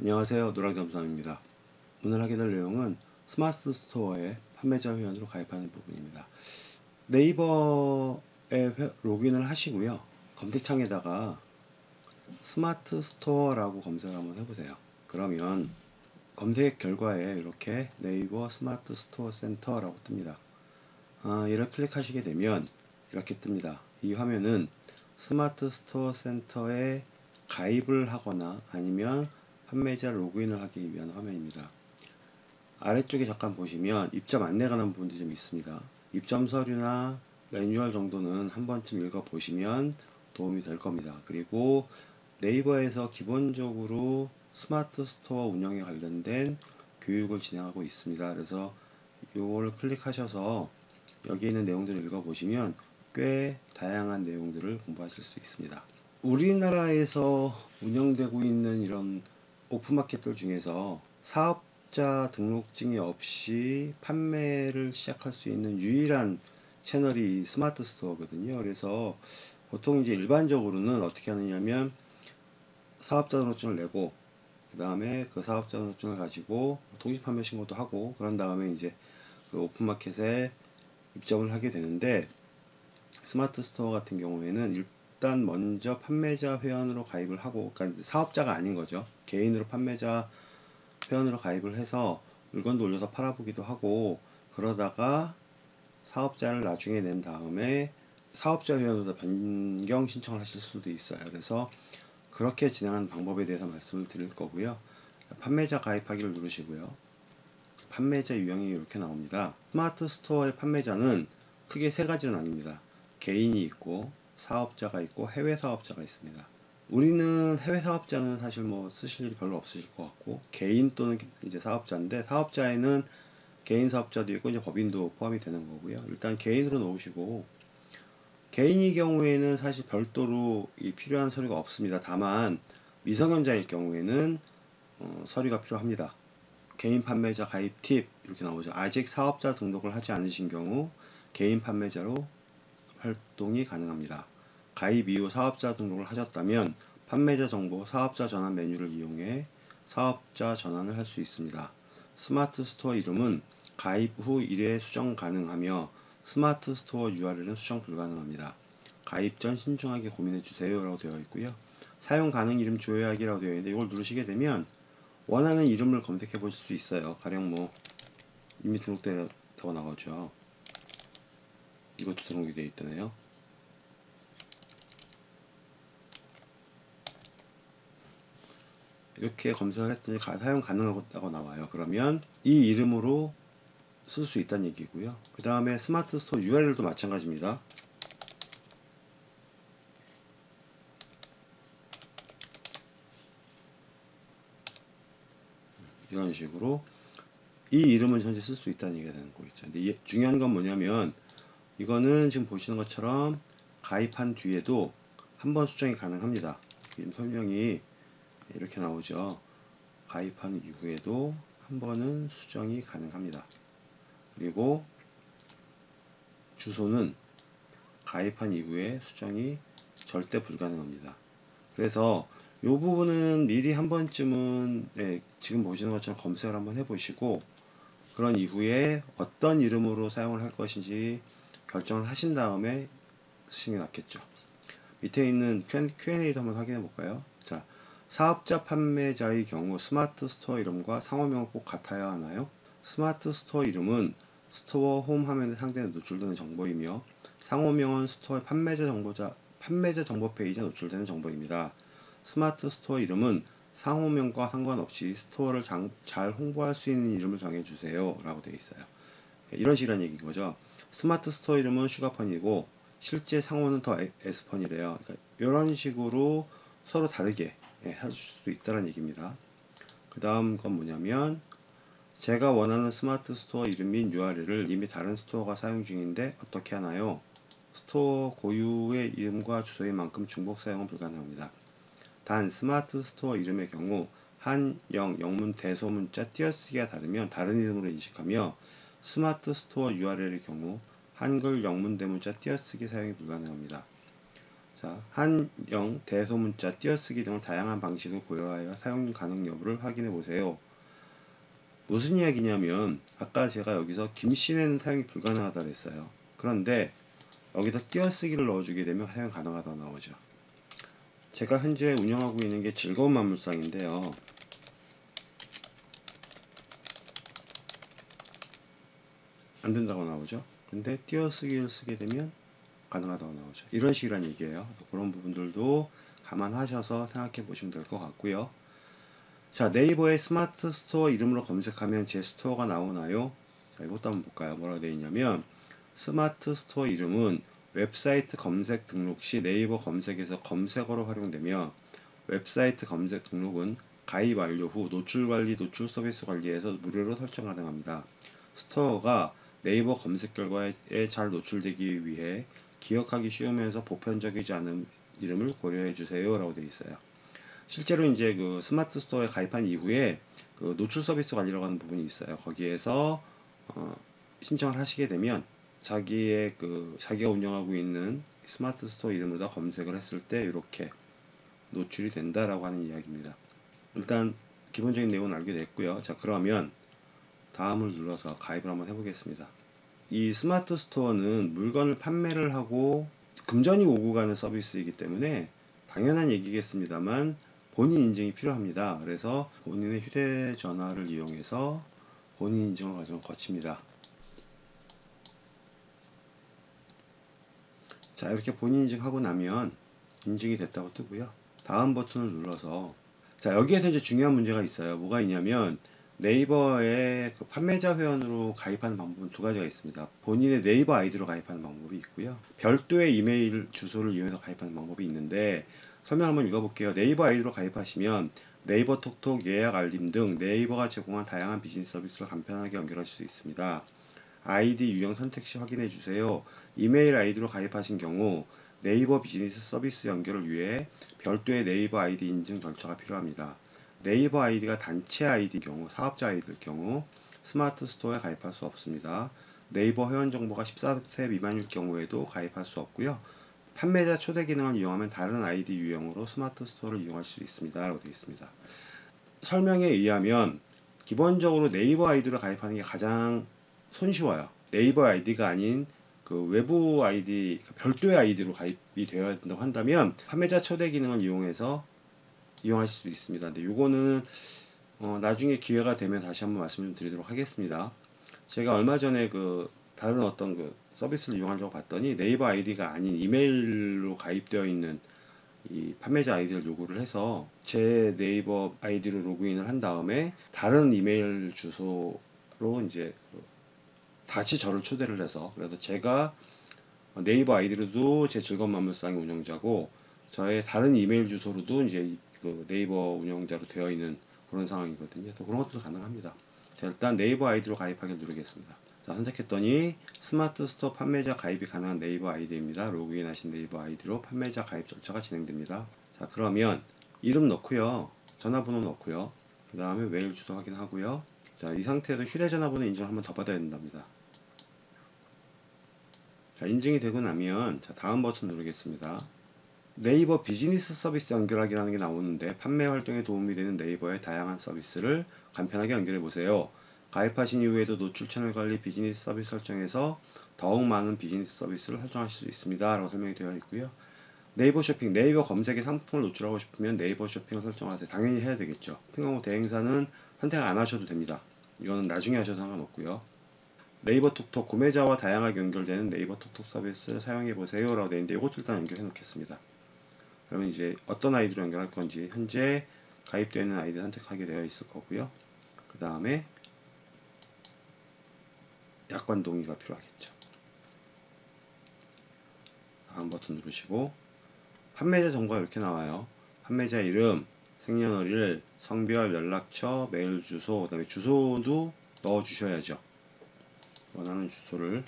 안녕하세요. 노랑잠수함입니다. 오늘 하게 될 내용은 스마트 스토어에 판매자 회원으로 가입하는 부분입니다. 네이버에 회- 로그인을 하시고요. 검색창에다가 스마트 스토어라고 검색을 한번 해보세요. 그러면 검색 결과에 이렇게 네이버 스마트 스토어 센터라고 뜹니다. 아, 이를 클릭하시게 되면 이렇게 뜹니다. 이 화면은 스마트 스토어 센터에 가입을 하거나 아니면 판매자 로그인을 하기 위한 화면입니다. 아래쪽에 잠깐 보시면 입점 안내가 나온 부분들이 좀 있습니다. 입점 서류나 매뉴얼 정도는 한 번쯤 읽어 보시면 도움이 될 겁니다. 그리고 네이버에서 기본적으로 스마트 스토어 운영에 관련된 교육을 진행하고 있습니다. 그래서 이걸 클릭하셔서 여기 있는 내용들을 읽어 보시면 꽤 다양한 내용들을 공부하실 수 있습니다. 우리나라에서 운영되고 있는 이런 오픈마켓들 중에서 사업자 등록증이 없이 판매를 시작할 수 있는 유일한 채널이 스마트 스토어거든요. 그래서 보통 이제 일반적으로는 어떻게 하느냐면 사업자 등록증을 내고 그 다음에 그 사업자 등록증을 가지고 통신 판매 신고도 하고 그런 다음에 이제 그 오픈마켓에 입점을 하게 되는데 스마트 스토어 같은 경우에는 일단 먼저 판매자 회원으로 가입을 하고 그러니까 사업자가 아닌 거죠. 개인으로 판매자 회원으로 가입을 해서 물건도 올려서 팔아보기도 하고 그러다가 사업자를 나중에 낸 다음에 사업자 회원으로 변경 신청을 하실 수도 있어요. 그래서 그렇게 진행하는 방법에 대해서 말씀을 드릴 거고요. 판매자 가입하기를 누르시고요. 판매자 유형이 이렇게 나옵니다. 스마트 스토어의 판매자는 크게 세 가지로 나뉩니다. 개인이 있고 사업자가 있고 해외 사업자가 있습니다. 우리는 해외 사업자는 사실 뭐 쓰실 일이 별로 없으실 것 같고 개인 또는 이제 사업자인데 사업자에는 개인 사업자도 있고 이제 법인도 포함이 되는 거고요. 일단 개인으로 놓으시고 개인의 경우에는 사실 별도로 이 필요한 서류가 없습니다. 다만 미성년자일 경우에는 어, 서류가 필요합니다. 개인 판매자 가입 팁 이렇게 나오죠. 아직 사업자 등록을 하지 않으신 경우 개인 판매자로 활동이 가능합니다. 가입 이후 사업자 등록을 하셨다면 판매자 정보 사업자 전환 메뉴를 이용해 사업자 전환을 할 수 있습니다. 스마트 스토어 이름은 가입 후 1회 수정 가능하며 스마트 스토어 URL은 수정 불가능합니다. 가입 전 신중하게 고민해 주세요 라고 되어 있고요. 사용 가능 이름 조회하기라고 되어 있는데 이걸 누르시게 되면 원하는 이름을 검색해 보실 수 있어요. 가령 뭐 이미 등록되어 나오죠. 이것도 등록이 되어 있다네요. 이렇게 검색을 했더니 가- 사용 가능하다고 나와요. 그러면 이 이름으로 쓸 수 있다는 얘기고요. 그 다음에 스마트 스토어 URL도 마찬가지입니다. 이런 식으로 이 이름은 현재 쓸 수 있다는 얘기가 되는 거겠죠. 근데 이- 중요한 건 뭐냐면 이거는 지금 보시는 것처럼 가입한 뒤에도 한 번 수정이 가능합니다. 설명이 이렇게 나오죠. 가입한 이후에도 한 번은 수정이 가능합니다. 그리고 주소는 가입한 이후에 수정이 절대 불가능합니다. 그래서 이 부분은 미리 한 번쯤은 네, 지금 보시는 것처럼 검색을 한번 해보시고 그런 이후에 어떤 이름으로 사용을 할 것인지 결정을 하신 다음에 쓰시는 게 낫겠죠. 밑에 있는 Q&A도 한번 확인해 볼까요? 자, 사업자 판매자의 경우 스마트 스토어 이름과 상호명은 꼭 같아야 하나요? 스마트 스토어 이름은 스토어 홈 화면에 상단에 노출되는 정보이며 상호명은 스토어의 판매자 정보자 판매자 정보 페이지에 노출되는 정보입니다. 스마트 스토어 이름은 상호명과 상관없이 스토어를 장- 잘 홍보할 수 있는 이름을 정해주세요 라고 되어 있어요. 이런 식이란 얘기인 거죠. 스마트 스토어 이름은 슈가펀이고 실제 상호는 더 에- 에스펀이래요. 그러니까 이런 식으로 서로 다르게 예, 해줄 수 있다는 얘기입니다. 그 다음 건 뭐냐면 제가 원하는 스마트 스토어 이름인 URL을 이미 다른 스토어가 사용 중인데 어떻게 하나요? 스토어 고유의 이름과 주소인 만큼 중복 사용은 불가능합니다. 단 스마트 스토어 이름의 경우 한, 영, 영문, 대소문자, 띄어쓰기가 다르면 다른 이름으로 인식하며 스마트 스토어 URL의 경우 한글, 영문, 대문자, 띄어쓰기 사용이 불가능합니다. 자, 한영, 대소문자, 띄어쓰기 등을 다양한 방식을 고려하여 사용 가능 여부를 확인해 보세요. 무슨 이야기냐면 아까 제가 여기서 김씨는 사용이 불가능하다 그랬어요. 그런데 여기다 띄어쓰기를 넣어주게 되면 사용 가능하다 나오죠. 제가 현재 운영하고 있는 게 즐거운 만물상인데요. 안 된다고 나오죠. 근데 띄어쓰기를 쓰게 되면 가능하다고 나오죠. 이런 식이란 얘기예요. 그런 부분들도 감안하셔서 생각해 보시면 될 것 같고요. 자, 네이버의 스마트 스토어 이름으로 검색하면 제 스토어가 나오나요? 자, 이것도 한번 볼까요? 뭐라고 되어 있냐면 스마트 스토어 이름은 웹사이트 검색 등록 시 네이버 검색에서 검색어로 활용되며 웹사이트 검색 등록은 가입 완료 후 노출 관리, 노출 서비스 관리에서 무료로 설정 가능합니다. 스토어가 네이버 검색 결과에 잘 노출되기 위해 기억하기 쉬우면서 보편적이지 않은 이름을 고려해 주세요 라고 되어 있어요. 실제로 이제 그 스마트 스토어에 가입한 이후에 그 노출 서비스 관리라고 하는 부분이 있어요. 거기에서 어, 신청을 하시게 되면 자기의 그 자기가 운영하고 있는 스마트 스토어 이름으로 검색을 했을 때 이렇게 노출이 된다라고 하는 이야기입니다. 일단 기본적인 내용은 알게 됐고요. 자 그러면 다음을 눌러서 가입을 한번 해보겠습니다. 이 스마트 스토어는 물건을 판매를 하고 금전이 오고 가는 서비스이기 때문에 당연한 얘기겠습니다만 본인 인증이 필요합니다. 그래서 본인의 휴대전화를 이용해서 본인 인증을 과정을 거칩니다. 자 이렇게 본인 인증하고 나면 인증이 됐다고 뜨고요. 다음 버튼을 눌러서 자 여기에서 이제 중요한 문제가 있어요. 뭐가 있냐면 네이버에 그 판매자 회원으로 가입하는 방법은 두 가지가 있습니다. 본인의 네이버 아이디로 가입하는 방법이 있고요. 별도의 이메일 주소를 이용해서 가입하는 방법이 있는데 설명 한번 읽어볼게요. 네이버 아이디로 가입하시면 네이버 톡톡 예약 알림 등 네이버가 제공한 다양한 비즈니스 서비스를 간편하게 연결하실 수 있습니다. 아이디 유형 선택 시 확인해 주세요. 이메일 아이디로 가입하신 경우 네이버 비즈니스 서비스 연결을 위해 별도의 네이버 아이디 인증 절차가 필요합니다. 네이버 아이디가 단체 아이디 경우, 사업자 아이디일 경우 스마트 스토어에 가입할 수 없습니다. 네이버 회원 정보가 14세 미만일 경우에도 가입할 수 없고요. 판매자 초대 기능을 이용하면 다른 아이디 유형으로 스마트 스토어를 이용할 수 있습니다. 라고 되어 있습니다. 설명에 의하면 기본적으로 네이버 아이디로 가입하는 게 가장 손쉬워요. 네이버 아이디가 아닌 그 외부 아이디, 별도의 아이디로 가입이 되어야 된다고 한다면 판매자 초대 기능을 이용해서 이용하실 수 있습니다. 근데 요거는 어, 나중에 기회가 되면 다시 한번 말씀 좀 드리도록 하겠습니다. 제가 얼마 전에 그 다른 어떤 그 서비스를 이용하려고 봤더니 네이버 아이디가 아닌 이메일로 가입되어 있는 이 판매자 아이디를 요구를 해서 제 네이버 아이디로 로그인을 한 다음에 다른 이메일 주소로 이제 그 다시 저를 초대를 해서 그래서 제가 네이버 아이디로도 제 즐거운 만물상의 운영자고 저의 다른 이메일 주소로도 이제 그 네이버 운영자로 되어 있는 그런 상황이거든요. 또 그런 것도 가능합니다. 자, 일단 네이버 아이디로 가입하기를 누르겠습니다. 자, 선택했더니 스마트 스토어 판매자 가입이 가능한 네이버 아이디입니다. 로그인 하신 네이버 아이디로 판매자 가입 절차가 진행됩니다. 자, 그러면 이름 넣고요. 전화번호 넣고요. 그 다음에 메일 주소 확인하고요. 자, 이 상태에서 휴대 전화번호 인증을 한번 더 받아야 된답니다. 자, 인증이 되고 나면 자, 다음 버튼 누르겠습니다. 네이버 비즈니스 서비스 연결하기라는 게 나오는데 판매 활동에 도움이 되는 네이버의 다양한 서비스를 간편하게 연결해 보세요. 가입하신 이후에도 노출 채널 관리 비즈니스 서비스 설정에서 더욱 많은 비즈니스 서비스를 설정하실 수 있습니다. 라고 설명이 되어 있고요. 네이버 쇼핑, 네이버 검색에 상품을 노출하고 싶으면 네이버 쇼핑을 설정하세요. 당연히 해야 되겠죠. 쇼핑하고 대행사는 선택 안 하셔도 됩니다. 이거는 나중에 하셔도 상관없고요. 네이버 톡톡 구매자와 다양하게 연결되는 네이버 톡톡 서비스를 사용해 보세요. 라고 되어 있는데 이것도 일단 연결해 놓겠습니다. 그러면 이제 어떤 아이디로 연결할 건지 현재 가입되어 있는 아이디 선택하게 되어 있을 거고요. 그 다음에 약관 동의가 필요하겠죠. 다음 버튼 누르시고 판매자 정보가 이렇게 나와요. 판매자 이름, 생년월일, 성별, 연락처, 메일 주소, 그 다음에 주소도 넣어 주셔야죠. 원하는 주소를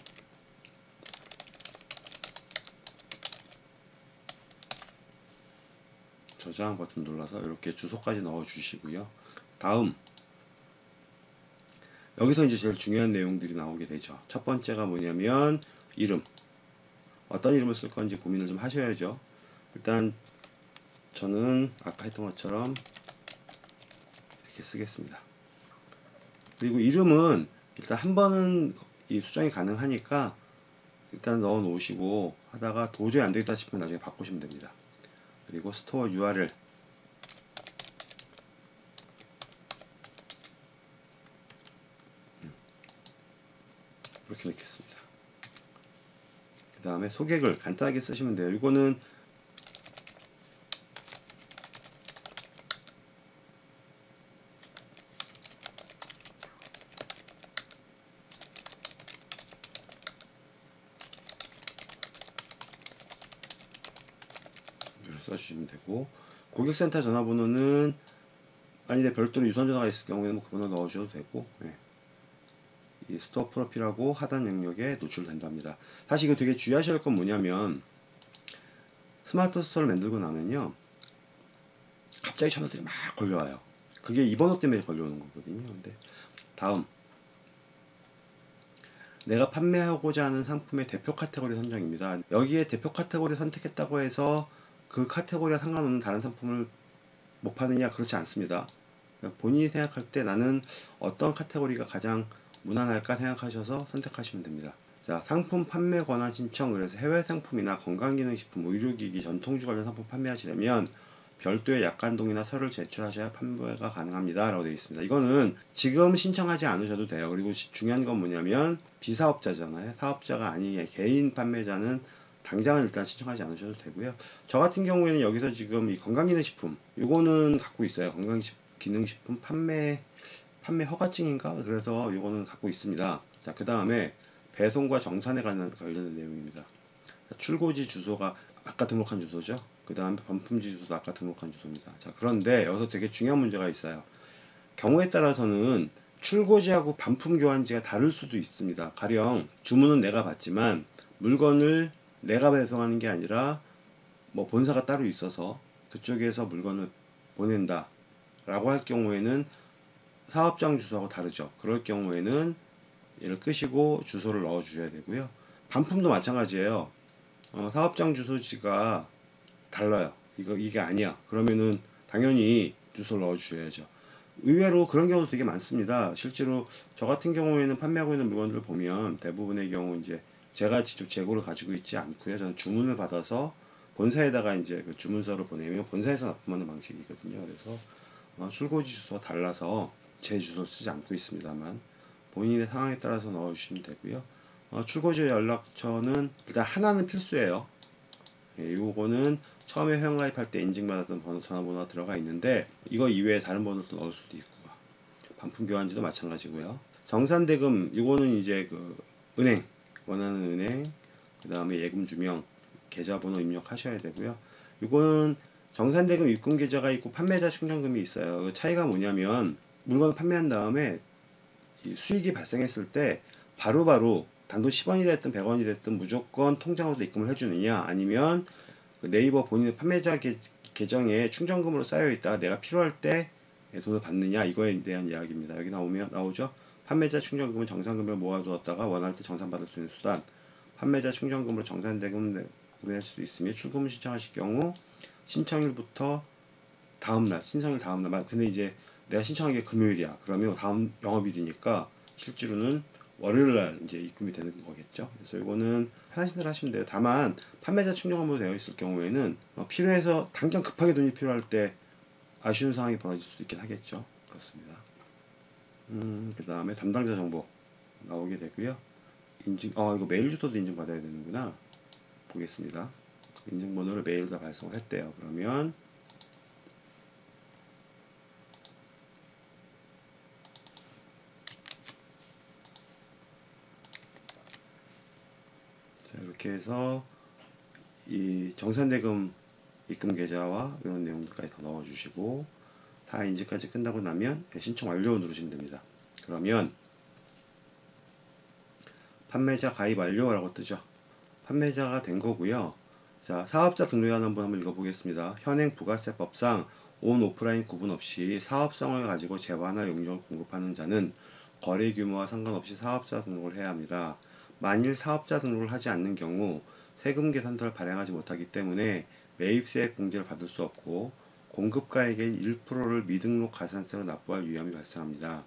저장 버튼 눌러서 이렇게 주소까지 넣어 주시고요. 다음 여기서 이제 제일 중요한 내용들이 나오게 되죠. 첫 번째가 뭐냐면 이름 어떤 이름을 쓸 건지 고민을 좀 하셔야죠. 일단 저는 아까 했던 것처럼 이렇게 쓰겠습니다. 그리고 이름은 일단 한 번은 이 수정이 가능하니까 일단 넣어 놓으시고 하다가 도저히 안 되겠다 싶으면 나중에 바꾸시면 됩니다. 그리고 스토어 URL 이렇게 넣겠습니다. 그 다음에 소개글 간단하게 쓰시면 돼요. 이거는 써주시면 되고 고객센터 전화번호는 만일에 별도로 유선 전화가 있을 경우에는 뭐 그 번호 넣으셔도 되고 예. 이 스토어 프로필하고 하단 영역에 노출된답니다. 사실 이거 되게 주의하셔야 할 건 뭐냐면 스마트 스토어를 만들고 나면요 갑자기 전화들이 막 걸려와요. 그게 이 번호 때문에 걸려오는 거거든요. 근데 다음 내가 판매하고자 하는 상품의 대표 카테고리 선정입니다. 여기에 대표 카테고리 선택했다고 해서 그 카테고리와 상관없는 다른 상품을 못 파느냐 그렇지 않습니다. 본인이 생각할 때 나는 어떤 카테고리가 가장 무난할까 생각하셔서 선택하시면 됩니다. 자, 상품 판매 권한 신청 그래서 해외 상품이나 건강기능식품, 의료기기, 전통주 관련 상품 판매하시려면 별도의 약관동이나 서류를 제출하셔야 판매가 가능합니다. 라고 되어 있습니다. 이거는 지금 신청하지 않으셔도 돼요. 그리고 시- 중요한 건 뭐냐면 비사업자잖아요. 사업자가 아닌 개인 판매자는 당장은 일단 신청하지 않으셔도 되고요. 저 같은 경우에는 여기서 지금 이 건강기능식품 요거는 갖고 있어요. 건강기능식품 판매 판매 허가증인가? 그래서 요거는 갖고 있습니다. 자, 그 다음에 배송과 정산에 관한 관련된 내용입니다. 출고지 주소가 아까 등록한 주소죠. 그 다음에 반품지 주소도 아까 등록한 주소입니다. 자, 그런데 여기서 되게 중요한 문제가 있어요. 경우에 따라서는 출고지하고 반품 교환지가 다를 수도 있습니다. 가령 주문은 내가 받지만 물건을 내가 배송하는 게 아니라 뭐 본사가 따로 있어서 그쪽에서 물건을 보낸다 라고 할 경우에는 사업장 주소하고 다르죠. 그럴 경우에는 얘를 끄시고 주소를 넣어 주셔야 되고요. 반품도 마찬가지예요. 어, 사업장 주소지가 달라요. 이거 이게 아니야. 그러면은 당연히 주소를 넣어 주셔야죠. 의외로 그런 경우도 되게 많습니다. 실제로 저 같은 경우에는 판매하고 있는 물건들을 보면 대부분의 경우 이제 제가 직접 재고를 가지고 있지 않고요. 저는 주문을 받아서 본사에다가 이제 그 주문서를 보내면 본사에서 납품하는 방식이거든요. 그래서 어, 출고지 주소가 달라서 제 주소를 쓰지 않고 있습니다만 본인의 상황에 따라서 넣어주시면 되고요. 어, 출고지 연락처는 일단 하나는 필수예요. 예, 요거는 처음에 회원가입할 때 인증받았던 번호, 전화번호가 들어가 있는데 이거 이외에 다른 번호도 넣을 수도 있고 반품 교환지도 마찬가지고요. 정산대금 요거는 이제 그 은행 원하는 은행 그 다음에 예금 주명 계좌번호 입력하셔야 되고요. 요거는 정산대금 입금 계좌가 있고 판매자 충전금이 있어요. 그 차이가 뭐냐면 물건을 판매한 다음에 이 수익이 발생했을 때 바로 바로 단돈 10원이 됐든 100원이 됐든 무조건 통장으로 입금을 해주느냐 아니면 그 네이버 본인의 판매자 계, 계정에 충전금으로 쌓여 있다가 내가 필요할 때 돈을 받느냐 이거에 대한 이야기입니다. 여기 나오면 나오죠. 판매자 충전금은 정산금을 모아두었다가 원할 때 정산받을 수 있는 수단. 판매자 충전금으로 정산대금을 할수 있으며 출금을 신청하실 경우 신청일부터 다음날 신청일 다음날 만- 근데 이제 내가 신청한 게 금요일이야. 그러면 다음 영업일이니까 실제로는 월요일 날 이제 입금이 되는 거겠죠. 그래서 이거는 편하신 대로 하시면 돼요. 다만 판매자 충전금으로 되어 있을 경우에는 어, 필요해서 당장 급하게 돈이 필요할 때 아쉬운 상황이 벌어질 수도 있긴 하겠죠. 그렇습니다. 음, 그 다음에 담당자 정보 나오게 되고요. 인증, 어, 이거 메일 주소도 인증 받아야 되는구나. 보겠습니다. 인증번호를 메일로 발송을 했대요. 그러면 자, 이렇게 해서 이 정산대금 입금 계좌와 이런 내용들까지 다 넣어주시고 다 인증까지 끝나고 나면 네, 신청 완료 누르시면 됩니다. 그러면 판매자 가입 완료라고 뜨죠. 판매자가 된 거고요. 자, 사업자 등록안 한번 한번 읽어보겠습니다. 현행 부가세법상 온 오프라인 구분 없이 사업성을 가지고 재화나 용역을 공급하는 자는 거래 규모와 상관없이 사업자 등록을 해야 합니다. 만일 사업자 등록을 하지 않는 경우 세금 계산서를 발행하지 못하기 때문에 매입세액 공제를 받을 수 없고 공급가액의 1%를 미등록 가산세로 납부할 위험이 발생합니다.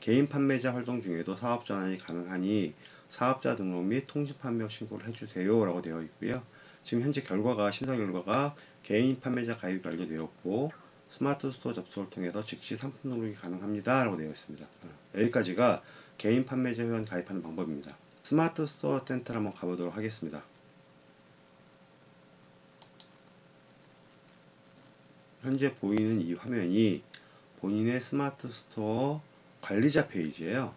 개인 판매자 활동 중에도 사업 전환이 가능하니 사업자 등록 및 통지 판매 신고를 해주세요 라고 되어 있고요. 지금 현재 결과가 심사 결과가 개인 판매자 가입이 완료되었고 스마트 스토어 접속을 통해서 즉시 상품 등록이 가능합니다 라고 되어 있습니다. 어, 여기까지가 개인 판매자 회원 가입하는 방법입니다. 스마트 스토어 센터를 한번 가보도록 하겠습니다. 현재 보이는 이 화면이 본인의 스마트 스토어 관리자 페이지예요.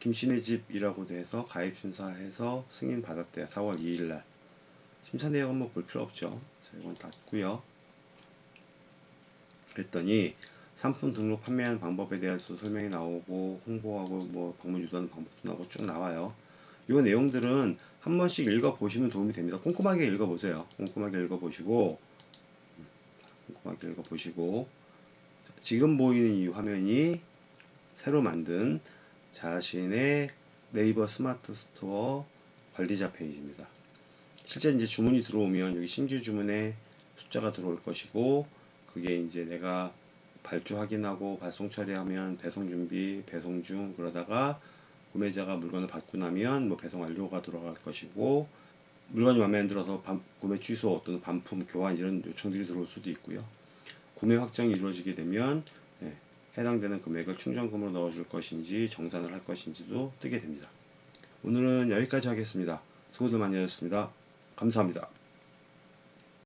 김씨네 집이라고 돼서 가입 심사해서 승인 받았대요. 4월 2일 날. 심사 내용은 뭐 볼 필요 없죠. 자, 이건 닫고요. 그랬더니 상품 등록 판매하는 방법에 대해서 설명이 나오고 홍보하고 뭐 방문 유도하는 방법도 나오고 쭉 나와요. 이 내용들은 한 번씩 읽어 보시면 도움이 됩니다. 꼼꼼하게 읽어 보세요. 꼼꼼하게 읽어 보시고 꼼꼼하게 읽어 보시고 지금 보이는 이 화면이 새로 만든 자신의 네이버 스마트 스토어 관리자 페이지입니다. 실제 이제 주문이 들어오면 여기 신규 주문에 숫자가 들어올 것이고 그게 이제 내가 발주 확인하고 발송 처리하면 배송 준비, 배송 중 그러다가 구매자가 물건을 받고 나면 뭐 배송 완료가 들어갈 것이고 물건이 마음에 안 들어서 반- 구매 취소 또는 반품 교환 이런 요청들이 들어올 수도 있고요. 구매 확정이 이루어지게 되면 예, 해당되는 금액을 충전금으로 넣어줄 것인지 정산을 할 것인지도 뜨게 됩니다. 오늘은 여기까지 하겠습니다. 수고들 많이 하셨습니다. 감사합니다.